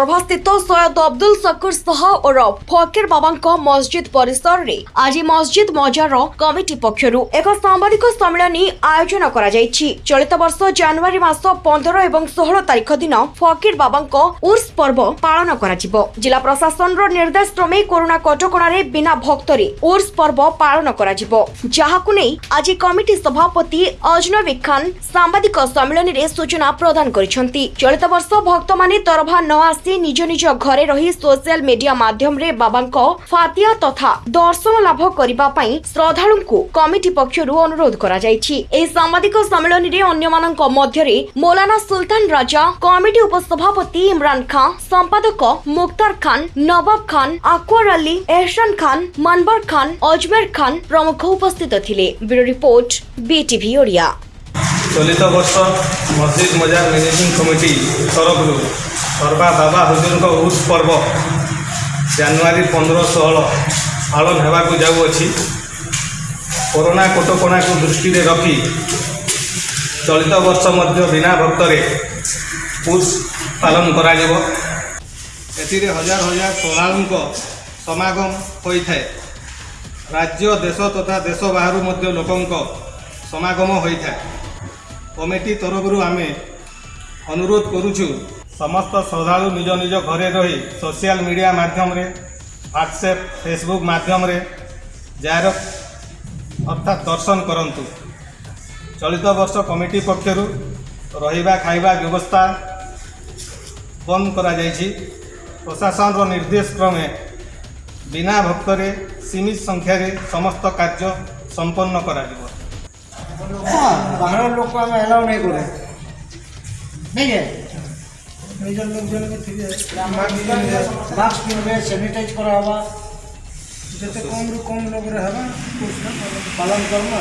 ତରଭାସ୍ଥିତ ସୟଦ ଅବଦୁଲ ସକୁର ଶାହ ଓରଫ ଫକିର ବାବାଙ୍କ ମସଜିଦ ପରିସରରେ ଆଜି ମସଜିଦ ମଜାର କମିଟି ପକ୍ଷରୁ ଏକ ସାମ୍ବାଦିକ ସମ୍ମିଳନୀ ଆୟୋଜନ କରାଯାଇଛି ଚଳିତ ବର୍ଷ ଜାନୁଆରୀ ମାସ ପନ୍ଦର ଏବଂ ଷୋହଳ ତାରିଖ ଦିନ ଫକିର ବାବାଙ୍କ ଉର୍ସ ପର୍ବ ପାଳନ କରାଯିବ ଜିଲ୍ଲା ପ୍ରଶାସନର ନିର୍ଦ୍ଦେଶ କ୍ରମେ କରୋନା କଟକଣାରେ ବିନା ଭକ୍ତରେ ଉର୍ସ ପର୍ବ ପାଳନ କରାଯିବ ଯାହାକୁ ନେଇ ଆଜି କମିଟି ସଭାପତି ଅଜନବୀ ଖାନ ସାମ୍ବାଦିକ ସମ୍ମିଳନୀରେ ସୂଚନା ପ୍ରଦାନ କରିଛନ୍ତି ଚଳିତ ବର୍ଷ ଭକ୍ତମାନେ ତରଭା ନ ଆସି ନିଜ ନିଜ ଘରେ ରହି ସୋସିଆଲ ମିଡିଆ ମାଧ୍ୟମରେ ବାବାଙ୍କ ଫାତିଆ ତଥା ଦର୍ଶନ ଲାଭ କରିବା ପାଇଁ ଶ୍ରଦ୍ଧାଳୁଙ୍କୁ କମିଟି ପକ୍ଷରୁ ଅନୁରୋଧ କରାଯାଇଛି। ଏହି ସାମ୍ବାଦିକ ସମ୍ମିଳନୀରେ ଅନ୍ୟମାନଙ୍କ ମଧ୍ୟରେ ମୌଲାନା ସୁଲତାନ ରାଜା କମିଟି ଉପସଭାପତି ଇମ୍ରାନ ଖାଁ ସମ୍ପାଦକ ମୁକ୍ତାର ଖାନ୍ ନବାବ ଖାନ୍ ଆକ୍ୱର ଅଲି ଏହସାନ ଖାନ୍ ମନବର ଖାନ୍ ଅଜମେର ଖାନ୍ ପ୍ରମୁଖ ଉପସ୍ଥିତ ଥିଲେ। Bureau report BTV Odia. ଚଳିତ ବର୍ଷ ମସଜିଦ ମଜାର ମ୍ୟାନେଜିଂ କମିଟି ତରଫରୁ ସର୍ବା ବାବା ହୁଜୁରଙ୍କ ଉର୍ସ ପର୍ବ ଜାନୁଆରୀ ପନ୍ଦର ଷୋହଳ ପାଳନ ହେବାକୁ ଯାଉଅଛି। କରୋନା କଟକଣାକୁ ଦୃଷ୍ଟିରେ ରଖି ଚଳିତ ବର୍ଷ ମଧ୍ୟ ବିନା ଭକ୍ତରେ ଉର୍ସ ପାଳନ କରାଯିବ। ଏଥିରେ ହଜାର ହଜାର ଶ୍ରଦ୍ଧାଳୁଙ୍କ ସମାଗମ ହୋଇଥାଏ। ରାଜ୍ୟ ଦେଶ ତଥା ଦେଶ ବାହାରୁ ମଧ୍ୟ ଲୋକଙ୍କ ସମାଗମ ହୋଇଥାଏ। କମିଟି ତରଫରୁ ଆମେ ଅନୁରୋଧ କରୁଛୁ ସମସ୍ତ ଶ୍ରଦ୍ଧାଳୁ ନିଜ ନିଜ ଘରେ ରହି ସୋସିଆଲ ମିଡ଼ିଆ ମାଧ୍ୟମରେ ହ୍ୱାଟ୍ସଆପ୍ ଫେସବୁକ୍ ମାଧ୍ୟମରେ ଯାହାର ଅର୍ଥାତ୍ ଦର୍ଶନ କରନ୍ତୁ। ଚଳିତ ବର୍ଷ କମିଟି ପକ୍ଷରୁ ରହିବା ଖାଇବା ବ୍ୟବସ୍ଥା ବନ୍ଦ କରାଯାଇଛି। ପ୍ରଶାସନର ନିର୍ଦ୍ଦେଶ କ୍ରମେ ବିନା ଭକ୍ତରେ ସୀମିତ ସଂଖ୍ୟାରେ ସମସ୍ତ କାର୍ଯ୍ୟ ସମ୍ପନ୍ନ କରାଯିବ। हाँ, बाहर लोक आम एलाउ नहीं करें। नहीं है? मास्क पिनबे करा होगा जिते कम रु कम लोग रहबा तो पालन करना